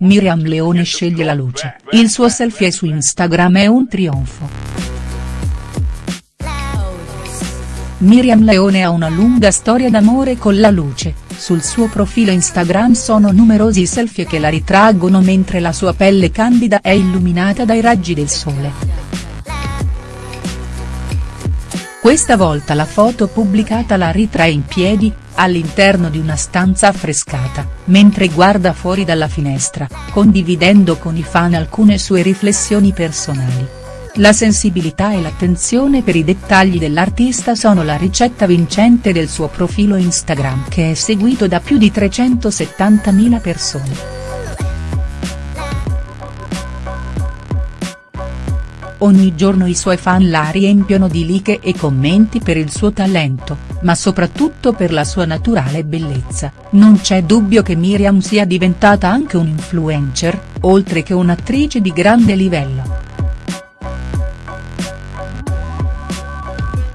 Miriam Leone sceglie la luce, il suo selfie su Instagram è un trionfo. Miriam Leone ha una lunga storia d'amore con la luce, sul suo profilo Instagram sono numerosi selfie che la ritraggono mentre la sua pelle candida è illuminata dai raggi del sole. Questa volta la foto pubblicata la ritrae in piedi, all'interno di una stanza affrescata, mentre guarda fuori dalla finestra, condividendo con i fan alcune sue riflessioni personali. La sensibilità e l'attenzione per i dettagli dell'artista sono la ricetta vincente del suo profilo Instagram che è seguito da più di 370.000 persone. Ogni giorno i suoi fan la riempiono di like e commenti per il suo talento, ma soprattutto per la sua naturale bellezza, non c'è dubbio che Miriam sia diventata anche un influencer, oltre che un'attrice di grande livello.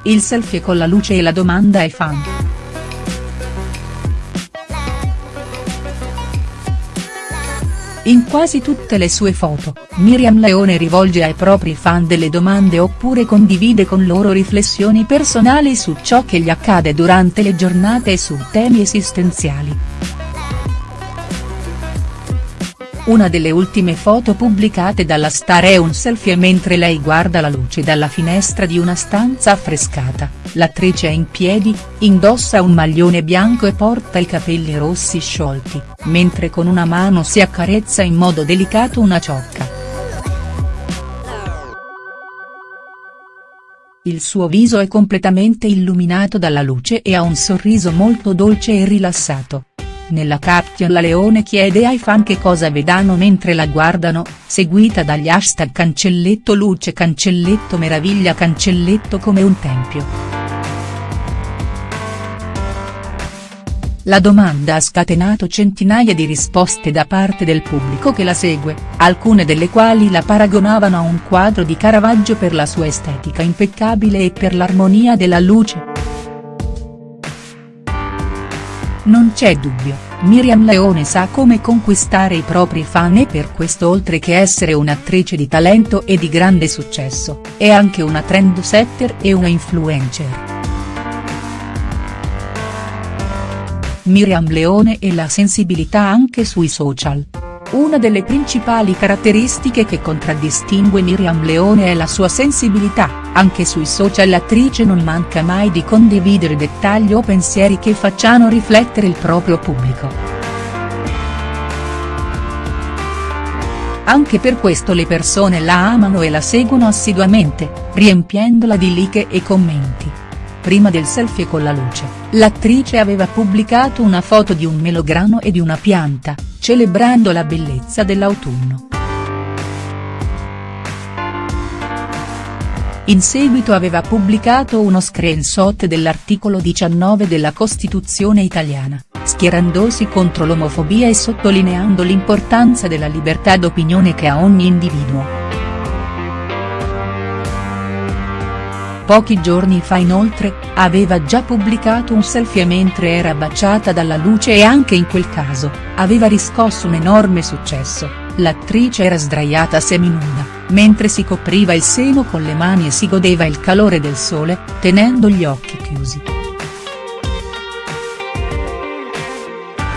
Il selfie con la luce e la domanda ai fan. In quasi tutte le sue foto, Miriam Leone rivolge ai propri fan delle domande oppure condivide con loro riflessioni personali su ciò che gli accade durante le giornate e su temi esistenziali. Una delle ultime foto pubblicate dalla star è un selfie mentre lei guarda la luce dalla finestra di una stanza affrescata, l'attrice è in piedi, indossa un maglione bianco e porta i capelli rossi sciolti, mentre con una mano si accarezza in modo delicato una ciocca. Il suo viso è completamente illuminato dalla luce e ha un sorriso molto dolce e rilassato. Nella caption la Leone chiede ai fan che cosa vedano mentre la guardano, seguita dagli hashtag cancelletto luce cancelletto meraviglia cancelletto come un tempio. La domanda ha scatenato centinaia di risposte da parte del pubblico che la segue, alcune delle quali la paragonavano a un quadro di Caravaggio per la sua estetica impeccabile e per l'armonia della luce. Non c'è dubbio, Miriam Leone sa come conquistare i propri fan e per questo oltre che essere un'attrice di talento e di grande successo, è anche una trendsetter e una influencer. Miriam Leone e la sensibilità anche sui social. Una delle principali caratteristiche che contraddistingue Miriam Leone è la sua sensibilità, anche sui social l'attrice non manca mai di condividere dettagli o pensieri che facciano riflettere il proprio pubblico. Anche per questo le persone la amano e la seguono assiduamente, riempiendola di like e commenti. Prima del selfie con la luce, l'attrice aveva pubblicato una foto di un melograno e di una pianta, celebrando la bellezza dell'autunno. In seguito aveva pubblicato uno screenshot dell'articolo 19 della Costituzione italiana, schierandosi contro l'omofobia e sottolineando l'importanza della libertà d'opinione che ha ogni individuo. Pochi giorni fa inoltre, aveva già pubblicato un selfie mentre era baciata dalla luce e anche in quel caso, aveva riscosso un enorme successo, l'attrice era sdraiata seminuda, mentre si copriva il seno con le mani e si godeva il calore del sole, tenendo gli occhi chiusi.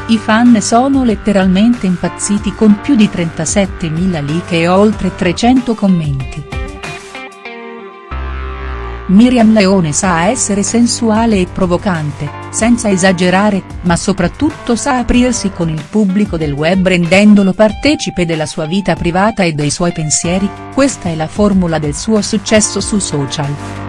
I fan sono letteralmente impazziti con più di 37.000 like e oltre 300 commenti. Miriam Leone sa essere sensuale e provocante, senza esagerare, ma soprattutto sa aprirsi con il pubblico del web rendendolo partecipe della sua vita privata e dei suoi pensieri, questa è la formula del suo successo su social.